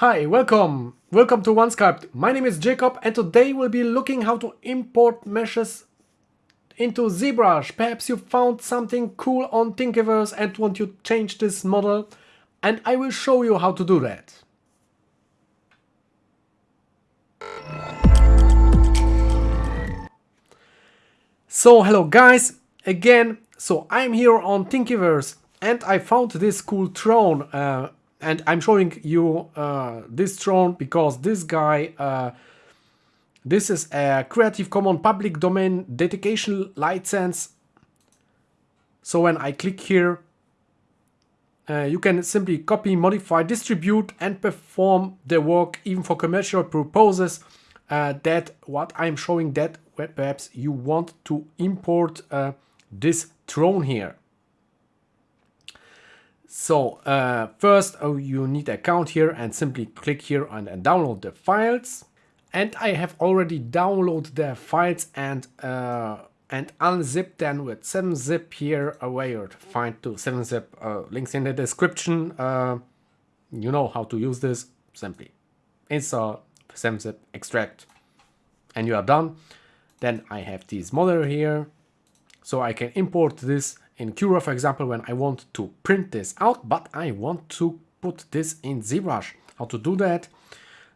Hi, welcome! Welcome to OneSculpt. My name is Jacob and today we'll be looking how to import meshes into ZBrush. Perhaps you found something cool on Thingiverse and want to change this model and I will show you how to do that. So hello guys, again, so I'm here on Thingiverse and I found this cool throne uh, and I'm showing you uh, this throne because this guy uh, this is a Creative Commons public domain dedication license so when I click here uh, you can simply copy, modify, distribute and perform the work even for commercial purposes uh, that what I'm showing that perhaps you want to import uh, this throne here. So uh, first oh, you need account here and simply click here and, and, download the files. And I have already downloaded the files and uh, and unzip them with 7-zip here where you find to 7-zip uh, links in the description. Uh, you know how to use this simply install 7-zip extract and you are done. Then I have this model here so I can import this in Cura, for example, when I want to print this out, but I want to put this in ZBrush. How to do that?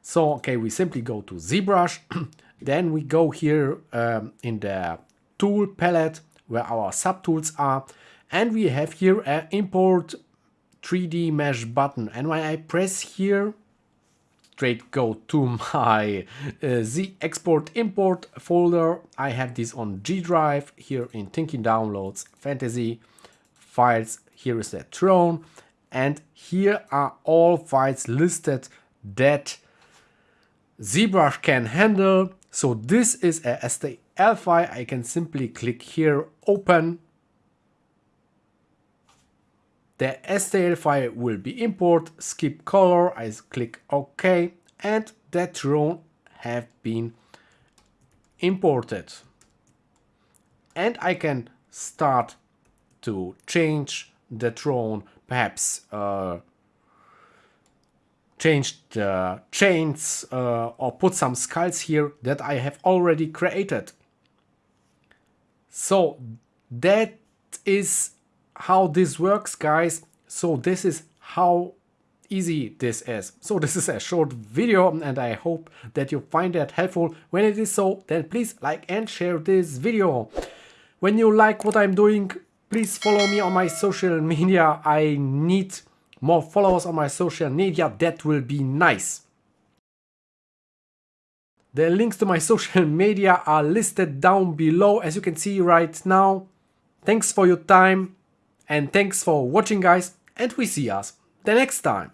So, okay, we simply go to ZBrush, then we go here um, in the tool palette where our subtools are, and we have here an import 3D mesh button. And when I press here, straight go to my uh, Z export import folder. I have this on G drive here in Thinking Downloads, Fantasy, files. Here is the throne. And here are all files listed that ZBrush can handle. So this is a STL file. I can simply click here, open. The STL file will be import, skip color, I click OK and that drone have been imported. And I can start to change the drone, perhaps uh, change the chains uh, or put some skulls here that I have already created. So that is how this works guys. So this is how easy this is. So this is a short video and I hope that you find that helpful. When it is so, then please like and share this video. When you like what I'm doing, please follow me on my social media. I need more followers on my social media. That will be nice. The links to my social media are listed down below as you can see right now. Thanks for your time and thanks for watching guys and we see us the next time.